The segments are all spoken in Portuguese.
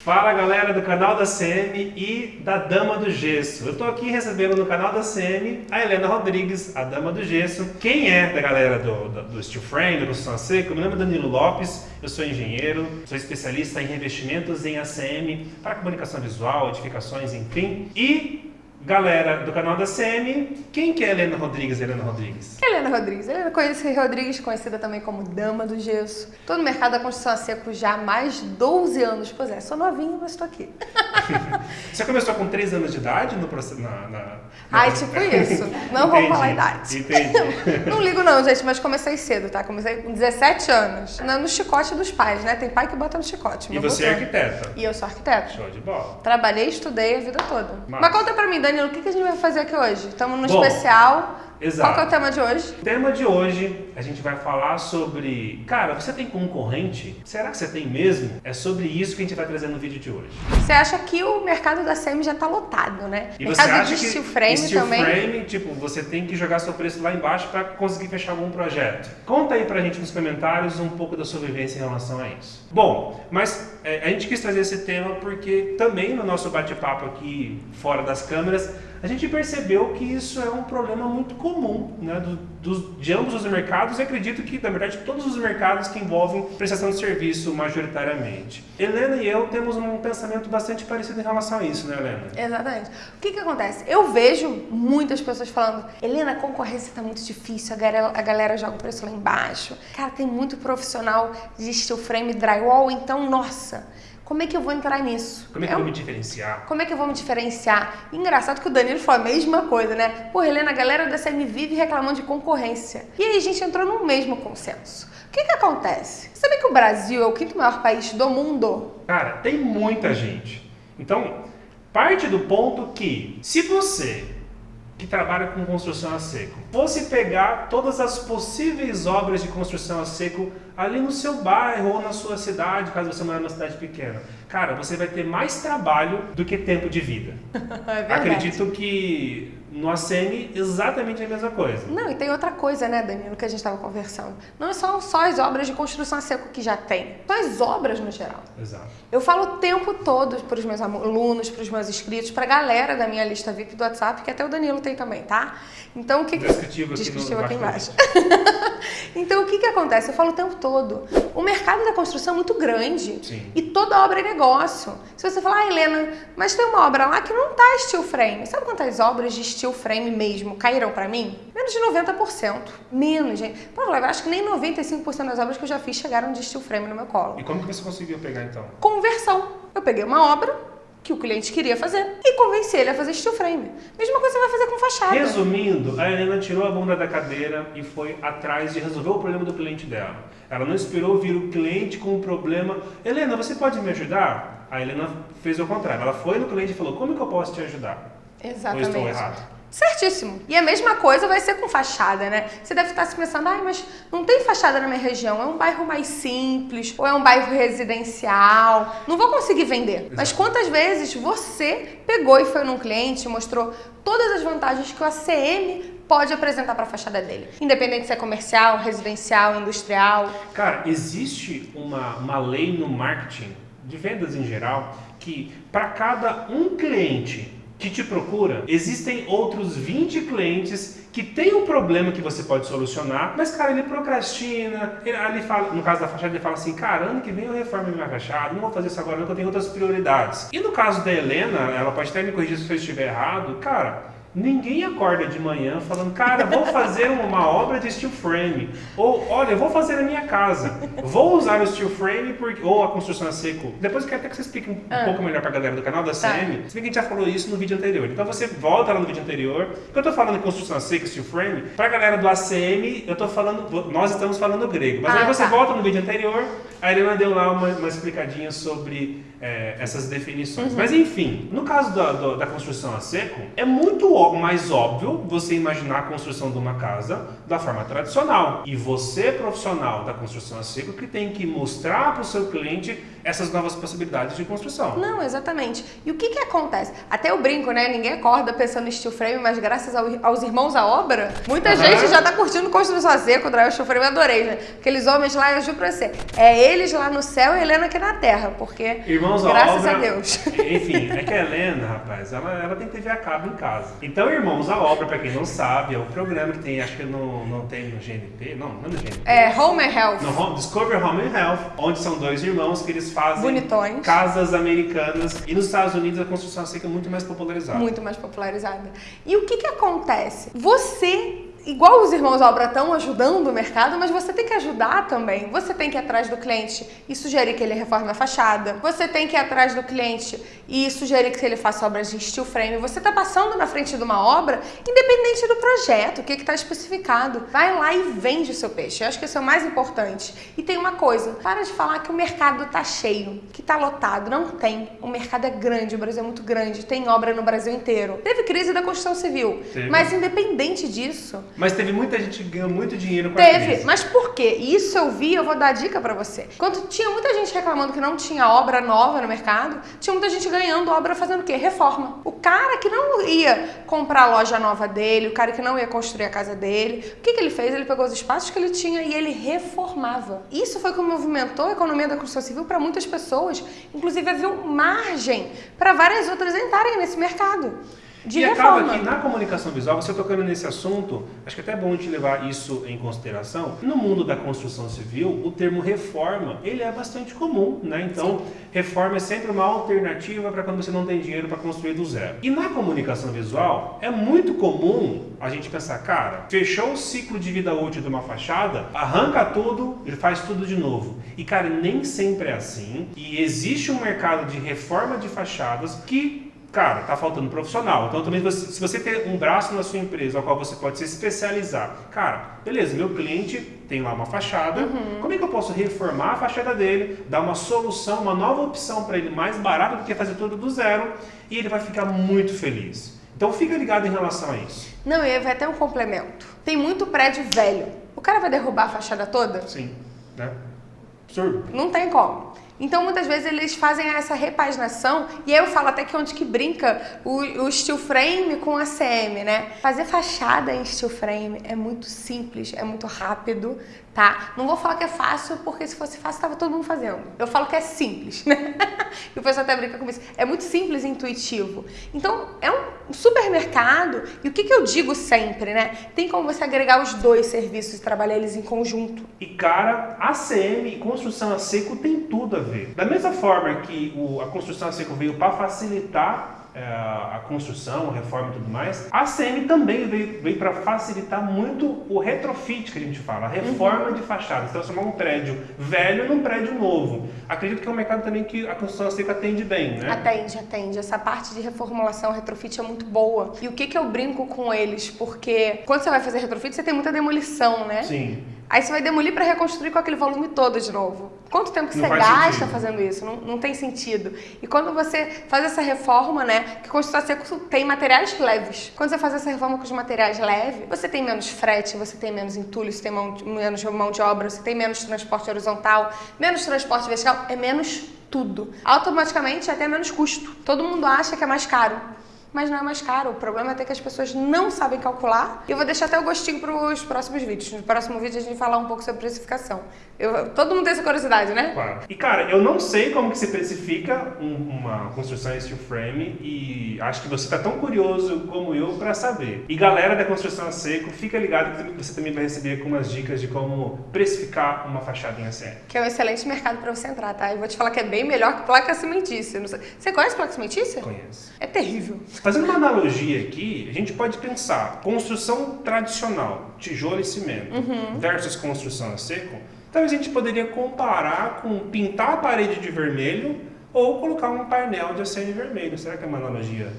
Fala galera do canal da CM e da Dama do Gesso. Eu estou aqui recebendo no canal da CM a Helena Rodrigues, a Dama do Gesso. Quem é da galera do, do, do Steel Frame, da construção seca? Meu nome é Danilo Lopes, eu sou engenheiro, sou especialista em revestimentos em ACM para comunicação visual, edificações, enfim. E Galera do canal da CM, quem que é Helena Rodrigues, Helena Rodrigues? Helena Rodrigues. Helena Rodrigues, conhecida também como Dama do Gesso. Estou no mercado da construção a seco já há mais de 12 anos. Pois é, sou novinha, mas estou aqui. Você começou com 3 anos de idade no processo? Na, na, Ai, tipo isso. Não vou falar a idade. Entendi. não ligo não, gente, mas comecei cedo, tá? Comecei com 17 anos. No chicote dos pais, né? Tem pai que bota no chicote. E você é arquiteta? E eu sou arquiteta. Show de bola. Trabalhei estudei a vida toda. Mas, mas conta pra mim, Danilo, o que a gente vai fazer aqui hoje? Estamos no Bom, especial. Exato. Qual que é o tema de hoje? O tema de hoje a gente vai falar sobre. Cara, você tem concorrente? Será que você tem mesmo? É sobre isso que a gente vai trazer no vídeo de hoje. Você acha que o mercado da SEMI já está lotado, né? E mercado você acha de que steel frame steel também. frame, tipo, você tem que jogar seu preço lá embaixo para conseguir fechar algum projeto. Conta aí pra gente nos comentários um pouco da sua vivência em relação a isso. Bom, mas a gente quis trazer esse tema porque também no nosso bate-papo aqui fora das câmeras a gente percebeu que isso é um problema muito comum né, do, do, de ambos os mercados e acredito que, na verdade, todos os mercados que envolvem prestação de serviço majoritariamente. Helena e eu temos um pensamento bastante parecido em relação a isso, né, Helena? Exatamente. O que que acontece? Eu vejo muitas pessoas falando, Helena, a concorrência está muito difícil, a galera, a galera joga o preço lá embaixo. Cara, tem muito profissional de steel frame drywall, então, nossa, como é que eu vou entrar nisso? Como é que é eu um... vou me diferenciar? Como é que eu vou me diferenciar? Engraçado que o Danilo falou a mesma coisa, né? Pô, Helena, a galera da CM vive reclamando de concorrência. E aí a gente entrou no mesmo consenso. O que que acontece? Você sabe que o Brasil é o quinto maior país do mundo? Cara, tem muita gente. Então, parte do ponto que, se você que trabalha com construção a seco, fosse pegar todas as possíveis obras de construção a seco ali no seu bairro ou na sua cidade, caso você mora numa cidade pequena, cara, você vai ter mais trabalho do que tempo de vida. É verdade. Acredito que no ACM exatamente a mesma coisa. Não, e tem outra coisa, né, Danilo, que a gente estava conversando. Não são só as obras de construção a seco que já tem, são as obras no geral. Exato. Eu falo o tempo todo para os meus alunos, para os meus inscritos, para a galera da minha lista VIP do WhatsApp, que até o Danilo tem também, tá? Então o que Descritivo aqui, Descritivo aqui embaixo. embaixo. então o que que acontece? Eu falo o tempo todo. O mercado da construção é muito grande Sim. e toda obra é negócio. Se você falar, ah, Helena, mas tem uma obra lá que não tá steel frame. Sabe quantas obras de steel frame mesmo caíram para mim? Menos de 90%. Menos, gente. Pô, eu acho que nem 95% das obras que eu já fiz chegaram de steel frame no meu colo. E como que você conseguiu pegar então? Conversão. Eu peguei uma obra que o cliente queria fazer e convenci ele a fazer steel frame. Mesma coisa você vai fazer com fachada. Resumindo, a Helena tirou a bunda da cadeira e foi atrás de resolver o problema do cliente dela. Ela não esperou vir o cliente com um problema. Helena, você pode me ajudar? A Helena fez o contrário. Ela foi no cliente e falou: Como que eu posso te ajudar? Exatamente. Ou estou errado? Certíssimo. E a mesma coisa vai ser com fachada, né? Você deve estar se pensando, ai, mas não tem fachada na minha região, é um bairro mais simples, ou é um bairro residencial, não vou conseguir vender. Mas quantas vezes você pegou e foi num cliente e mostrou todas as vantagens que o ACM pode apresentar para a fachada dele? Independente se é comercial, residencial, industrial. Cara, existe uma, uma lei no marketing, de vendas em geral, que para cada um cliente que te procura, existem outros 20 clientes que tem um problema que você pode solucionar, mas cara, ele procrastina, ele, ele fala, no caso da fachada, ele fala assim, cara, ano que vem eu reformo minha fachada, não vou fazer isso agora não, eu tenho outras prioridades. E no caso da Helena, ela pode até me corrigir se eu estiver errado, cara, Ninguém acorda de manhã falando, cara, vou fazer uma obra de steel frame. Ou, olha, vou fazer na minha casa. Vou usar o steel frame porque, ou a construção a seco. Depois eu quero até que você explique um, Ah. pouco melhor pra galera do canal da Tá. CM. Se bem que a gente já falou isso no vídeo anterior. Então você volta lá no vídeo anterior. Porque eu tô falando de construção a seco, steel frame. Pra galera do ACM, eu tô falando, nós estamos falando grego. Mas Ah, aí você tá. volta no vídeo anterior, a Helena deu lá uma, uma explicadinha sobre é, essas Uhum. definições. Mas enfim, no caso da, do- da construção a seco, é muito ó- mais óbvio você imaginar a construção de uma casa da forma tradicional. E você, profissional da construção a seco, que tem que mostrar para o seu cliente essas novas possibilidades de construção. Não, exatamente. E o que que acontece? Até eu brinco, né? Ninguém acorda pensando em steel frame, mas graças ao, aos irmãos à obra, muita Aham. gente já tá curtindo construção a seco, drive steel frame, eu adorei, né? Aqueles homens lá, eu juro pra você, é eles lá no céu e Helena aqui na terra, porque Irmãos à graças obra. a Deus. Enfim, é que a Helena, rapaz, ela, ela tem TV a cabo em casa. Então, Irmãos à Obra, pra quem não sabe, é o programa que tem, acho que não, não tem no GNP, não, não é no GNP. É, home and health. No Home, Discover Home and Health, onde são dois irmãos que eles fazem Bonitões. casas americanas. E nos Estados Unidos a construção seca é muito mais popularizada. Muito mais popularizada. E o que que acontece? Você, igual os irmãos Obra estão ajudando o mercado, mas você tem que ajudar também. Você tem que ir atrás do cliente e sugerir que ele reforme a fachada. Você tem que ir atrás do cliente e sugerir que ele faça obras de steel frame. Você está passando na frente de uma obra, independente do projeto, o que está especificado. Vai lá e vende o seu peixe. Eu acho que isso é o mais importante. E tem uma coisa, para de falar que o mercado está cheio, que está lotado. Não tem. O mercado é grande, o Brasil é muito grande, tem obra no Brasil inteiro. Teve crise da construção civil, Teve. mas independente disso, Mas teve muita gente que ganhou muito dinheiro com a Teve, crise. mas por quê? Isso eu vi, eu vou dar dica pra você. Quando tinha muita gente reclamando que não tinha obra nova no mercado, tinha muita gente ganhando obra fazendo o quê? Reforma. O cara que não ia comprar a loja nova dele, o cara que não ia construir a casa dele, o que, que ele fez? Ele pegou os espaços que ele tinha e ele reformava. Isso foi o que movimentou a economia da construção civil para muitas pessoas. Inclusive, havia margem para várias outras entrarem nesse mercado. De e reforma. acaba que na comunicação visual, você tocando nesse assunto, acho que é até bom a gente levar isso em consideração. No mundo da construção civil, o termo reforma, ele é bastante comum, né? Então, reforma é sempre uma alternativa para quando você não tem dinheiro para construir do zero. E na comunicação visual, é muito comum a gente pensar, cara, fechou o ciclo de vida útil de uma fachada, arranca tudo e faz tudo de novo. E cara, nem sempre é assim. E existe um mercado de reforma de fachadas que Cara, tá faltando profissional. Então também você- se você tem um braço na sua empresa ao qual você pode se especializar. Cara, beleza, meu cliente tem lá uma fachada. Como é que eu posso reformar a fachada dele, dar uma solução, uma nova opção para ele mais barata do que fazer tudo do zero e ele vai ficar muito feliz. Então fica ligado em relação a isso. Não, e vai ter um complemento. Tem muito prédio velho. O cara vai derrubar a fachada toda? Sim, né? Absurdo. Não tem como. Então, muitas vezes, eles fazem essa repaginação, e aí eu falo até que onde que brinca o, o steel frame com a CM, né? Fazer fachada em steel frame é muito simples, é muito rápido, tá? Não vou falar que é fácil, porque se fosse fácil, tava todo mundo fazendo. Eu falo que é simples, né? E o pessoal até brinca com isso. É muito simples e intuitivo. Então, é um supermercado, e o que, que eu digo sempre, né? Tem como você agregar os dois serviços e trabalhar eles em conjunto. E cara, ACM e construção a seco tem tudo a ver. Da mesma forma que o- a construção a seco veio para facilitar a construção, a reforma e tudo mais, a ACM também veio, veio para facilitar muito o retrofit que a gente fala, a reforma de fachadas, transformar um prédio velho num prédio novo. Acredito que é um mercado também que a construção a seco atende bem, né? Atende, atende. Essa parte de reformulação, retrofit é muito boa. E o que, que eu brinco com eles? Porque quando você vai fazer retrofit, você tem muita demolição, né? Sim. Aí você vai demolir para reconstruir com aquele volume todo de novo. Quanto tempo que Não você gasta sentido. fazendo isso? Não, não tem sentido. E quando você faz essa reforma, né? Que construção seco tem materiais leves. Quando você faz essa reforma com os materiais leves, você tem menos frete, você tem menos entulho, você tem mão, menos mão de obra, você tem menos transporte horizontal, menos transporte vertical, é menos tudo. Automaticamente é até menos custo. Todo mundo acha que é mais caro mas não é mais caro. O problema é até que as pessoas não sabem calcular. E eu vou deixar até o gostinho para os próximos vídeos. No próximo vídeo a gente vai falar um pouco sobre precificação. Eu- todo mundo tem essa curiosidade, né? Claro. E cara, eu não sei como que se precifica um- uma construção em steel frame e acho que você está tão curioso como eu para saber. E galera da construção a seco, fica ligado que você também vai receber algumas dicas de como precificar uma fachada em ACM. Que é um excelente mercado para você entrar, tá? Eu vou te falar que é bem melhor que placa cimentícia. Você conhece placa cimentícia? Conheço. É terrível. Fazendo uma analogia aqui, a gente pode pensar construção tradicional, tijolo e cimento, versus construção a seco. Talvez a gente poderia comparar com pintar a parede de vermelho ou colocar um painel de acene vermelho. Será que é uma analogia?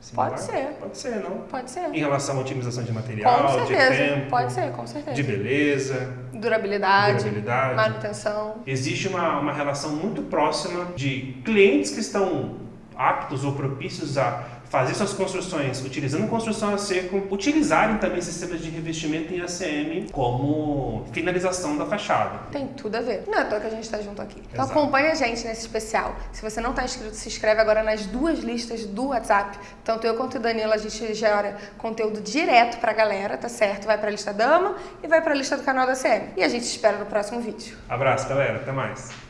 similar? Pode ser. Pode ser, não? Pode ser. Em relação à otimização de material, de tempo, Pode ser, com certeza. de beleza, Durabilidade, durabilidade. manutenção. Existe uma, uma relação muito próxima de clientes que estão aptos ou propícios a fazer suas construções utilizando construção a seco, utilizarem também sistemas de revestimento em ACM como finalização da fachada. Tem tudo a ver. Não é à toa que a gente está junto aqui. Então Exato. acompanha a gente nesse especial. Se você não está inscrito, se inscreve agora nas duas listas do WhatsApp. Tanto eu quanto o Danilo, a gente gera conteúdo direto pra galera, tá certo? Vai pra lista dama e vai pra lista do canal da CM. E a gente espera no próximo vídeo. Abraço, galera. Até mais.